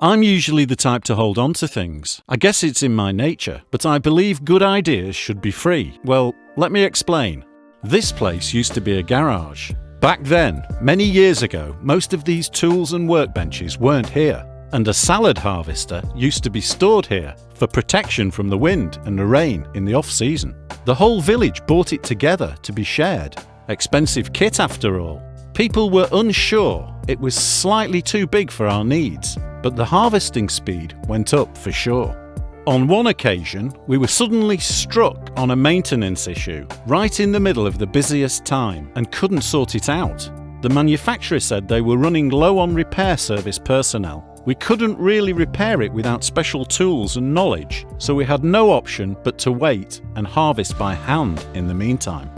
I'm usually the type to hold on to things. I guess it's in my nature, but I believe good ideas should be free. Well, let me explain. This place used to be a garage. Back then, many years ago, most of these tools and workbenches weren't here, and a salad harvester used to be stored here for protection from the wind and the rain in the off season. The whole village bought it together to be shared. Expensive kit after all. People were unsure it was slightly too big for our needs, but the harvesting speed went up for sure. On one occasion, we were suddenly struck on a maintenance issue right in the middle of the busiest time and couldn't sort it out. The manufacturer said they were running low on repair service personnel. We couldn't really repair it without special tools and knowledge, so we had no option but to wait and harvest by hand in the meantime.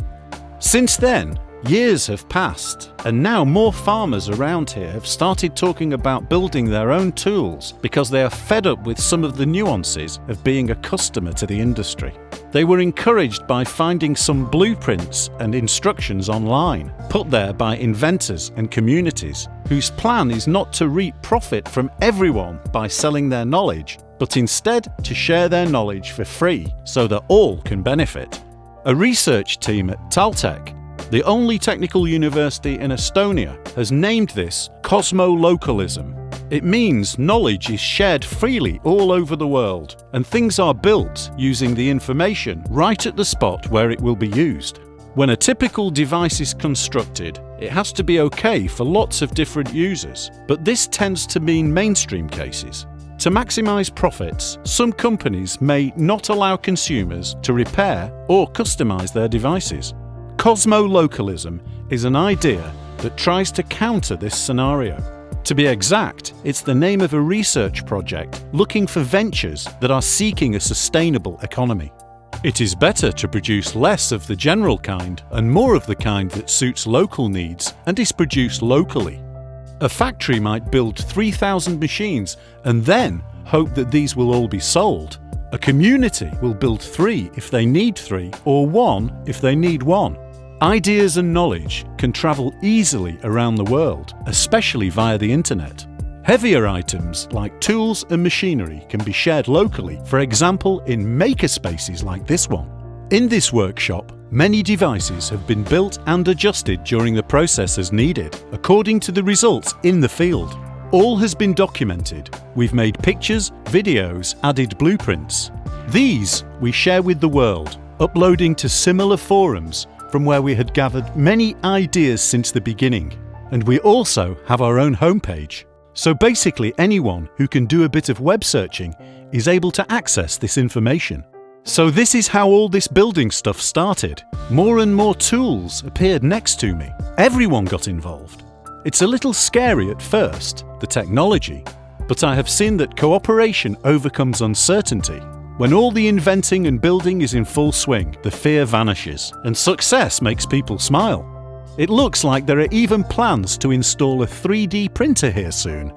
Since then, Years have passed, and now more farmers around here have started talking about building their own tools because they are fed up with some of the nuances of being a customer to the industry. They were encouraged by finding some blueprints and instructions online, put there by inventors and communities, whose plan is not to reap profit from everyone by selling their knowledge, but instead to share their knowledge for free so that all can benefit. A research team at Taltech the only technical university in Estonia has named this cosmolocalism. It means knowledge is shared freely all over the world, and things are built using the information right at the spot where it will be used. When a typical device is constructed, it has to be okay for lots of different users, but this tends to mean mainstream cases. To maximise profits, some companies may not allow consumers to repair or customise their devices. Cosmolocalism is an idea that tries to counter this scenario. To be exact, it's the name of a research project looking for ventures that are seeking a sustainable economy. It is better to produce less of the general kind and more of the kind that suits local needs and is produced locally. A factory might build 3,000 machines and then hope that these will all be sold. A community will build three if they need three, or one if they need one. Ideas and knowledge can travel easily around the world, especially via the internet. Heavier items like tools and machinery can be shared locally, for example in makerspaces like this one. In this workshop, many devices have been built and adjusted during the process as needed, according to the results in the field. All has been documented. We've made pictures, videos, added blueprints. These we share with the world, uploading to similar forums from where we had gathered many ideas since the beginning. And we also have our own homepage. So basically anyone who can do a bit of web searching is able to access this information. So this is how all this building stuff started. More and more tools appeared next to me. Everyone got involved. It's a little scary at first, the technology, but I have seen that cooperation overcomes uncertainty when all the inventing and building is in full swing, the fear vanishes, and success makes people smile. It looks like there are even plans to install a 3D printer here soon.